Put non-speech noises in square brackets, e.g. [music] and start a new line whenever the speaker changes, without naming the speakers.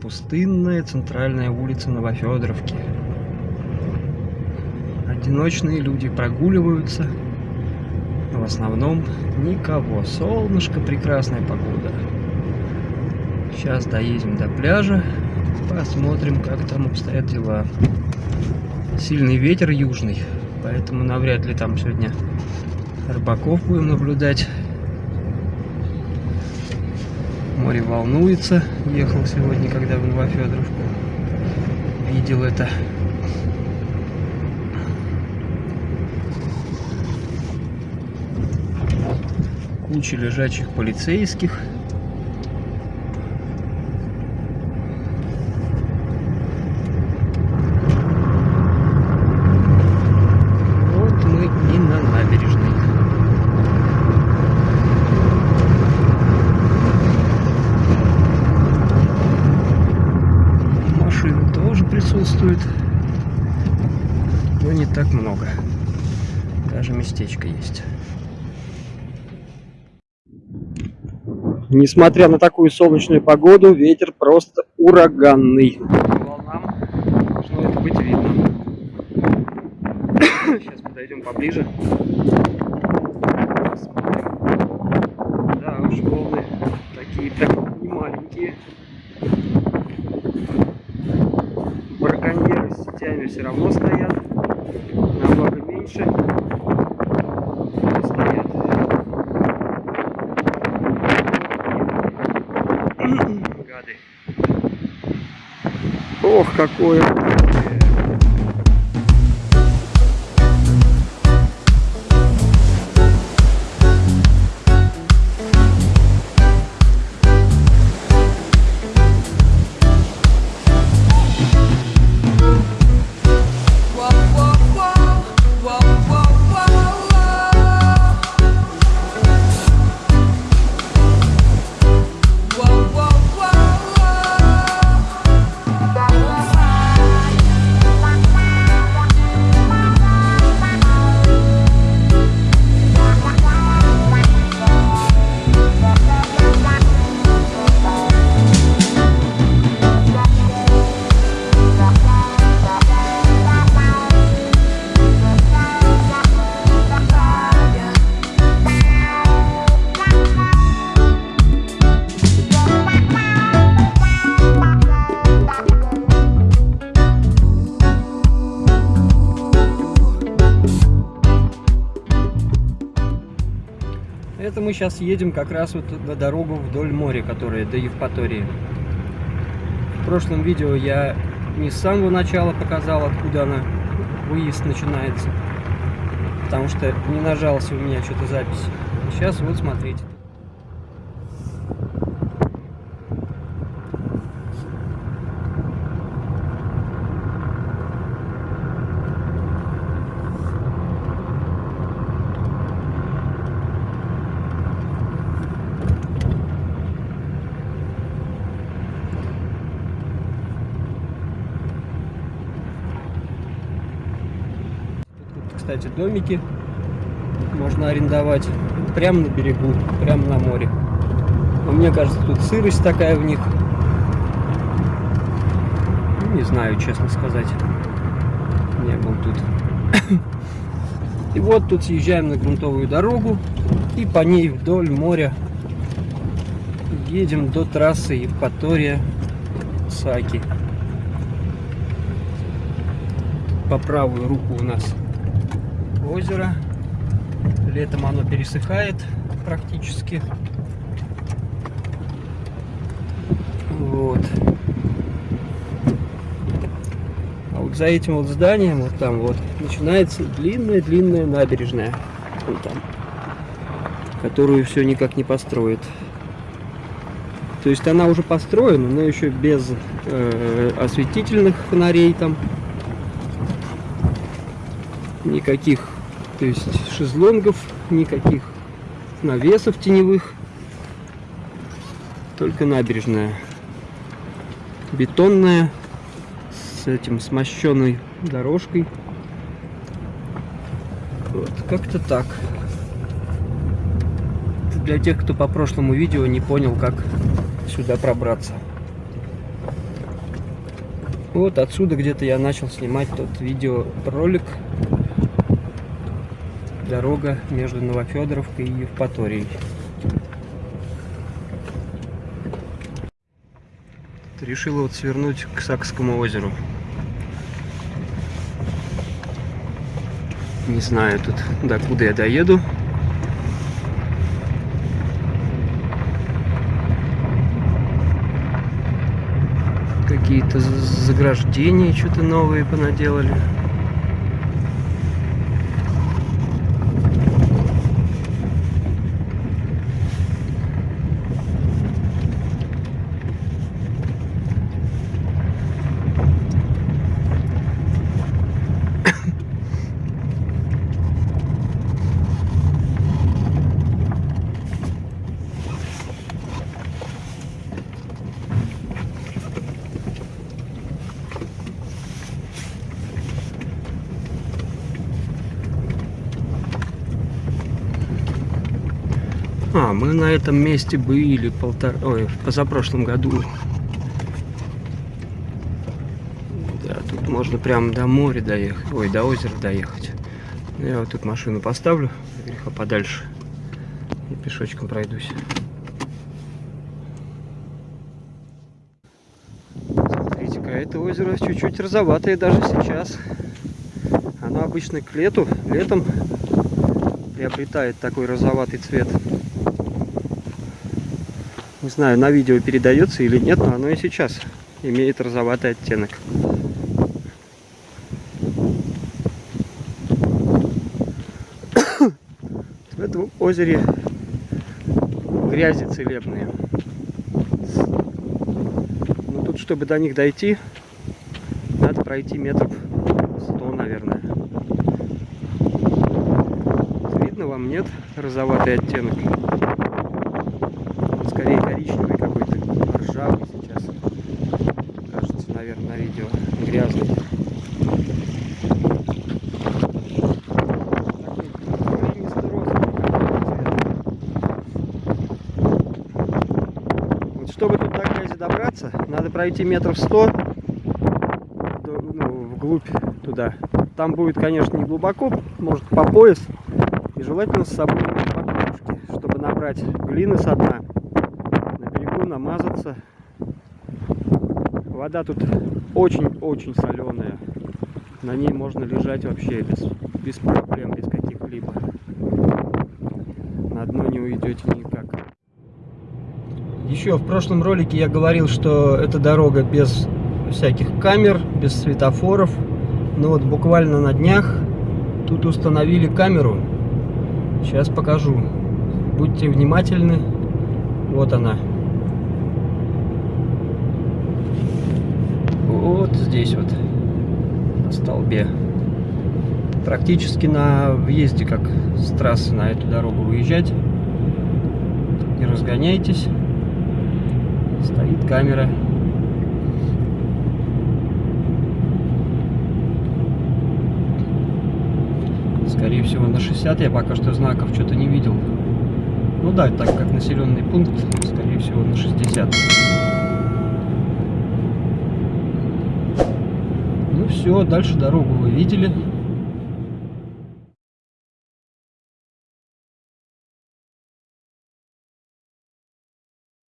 Пустынная центральная улица Новофедоровки. Одиночные люди прогуливаются. В основном никого. Солнышко, прекрасная погода. Сейчас доедем до пляжа. Посмотрим, как там обстоят дела. Сильный ветер южный, поэтому навряд ли там сегодня рыбаков будем наблюдать. Море волнуется. Ехал сегодня, когда в Новофедоровку. Видел это. Куча лежачих полицейских. Вот мы и на набережной. Машин тоже присутствует, но не так много. Даже местечко есть. Несмотря на такую солнечную погоду, ветер просто ураганный. Волнам должно это быть видно. [coughs] Сейчас подойдем поближе. Ох, какое. Это мы сейчас едем как раз вот на дорогу вдоль моря, которая до Евпатории. В прошлом видео я не с самого начала показал, откуда она, выезд начинается. Потому что не нажался у меня что-то запись. Сейчас вот смотрите. Тут, кстати, домики можно арендовать прямо на берегу, прямо на море. Но мне кажется, тут сырость такая в них. Ну, Не знаю, честно сказать. Не был тут. [coughs] И вот тут съезжаем на грунтовую дорогу и по ней вдоль моря едем до трассы Евпатория Саки. По правую руку у нас озеро. Летом оно пересыхает практически. Вот. А вот за этим вот зданием, вот там вот, начинается длинная-длинная набережная. Вот там. Которую все никак не построят. То есть она уже построена, но еще без э, осветительных фонарей там. Никаких, то есть шезлонгов, никаких навесов теневых. Только набережная. Бетонная, с этим смощенной дорожкой. Вот, как-то так. Для тех, кто по прошлому видео не понял, как сюда пробраться. Вот отсюда где-то я начал снимать тот видеоролик. Дорога между Новофедоровкой и Евпаторией. Решила вот свернуть к Сакскому озеру. Не знаю тут, докуда я доеду. Какие-то заграждения что-то новые понаделали. А, мы на этом месте были полтора... Ой, в позапрошлом году. Да, тут можно прямо до моря доехать. Ой, до озера доехать. Я вот тут машину поставлю, греха подальше. И пешочком пройдусь. Смотрите-ка, это озеро чуть-чуть розоватое даже сейчас. Оно обычно к лету, летом приобретает такой розоватый цвет. Не знаю, на видео передается или нет, но оно и сейчас имеет розоватый оттенок. [coughs] В этом озере грязи целебные. Но тут, чтобы до них дойти, надо пройти метров 100, наверное. Видно вам, нет? Розоватый оттенок. На видео. Грязный. Вот чтобы тут до грязи добраться, надо пройти метров 100 до- ну, вглубь туда. Там будет, конечно, не глубоко, может по пояс. И желательно с собой чтобы набрать глины со дна, на берегу намазаться. Вода тут очень-очень соленая. На ней можно лежать вообще без, без проблем, без каких-либо. На дно не уйдете никак. Еще в прошлом ролике я говорил, что эта дорога без всяких камер, без светофоров. Но вот буквально на днях тут установили камеру. Сейчас покажу. Будьте внимательны. Вот она. Вот здесь вот. На столбе. Практически на въезде, как с трассы на эту дорогу выезжать. Не разгоняйтесь. Стоит камера. Скорее всего на 60 я пока что знаков что-то не видел. Ну да, так как населенный пункт, скорее всего на 60. Все, дальше дорогу вы видели.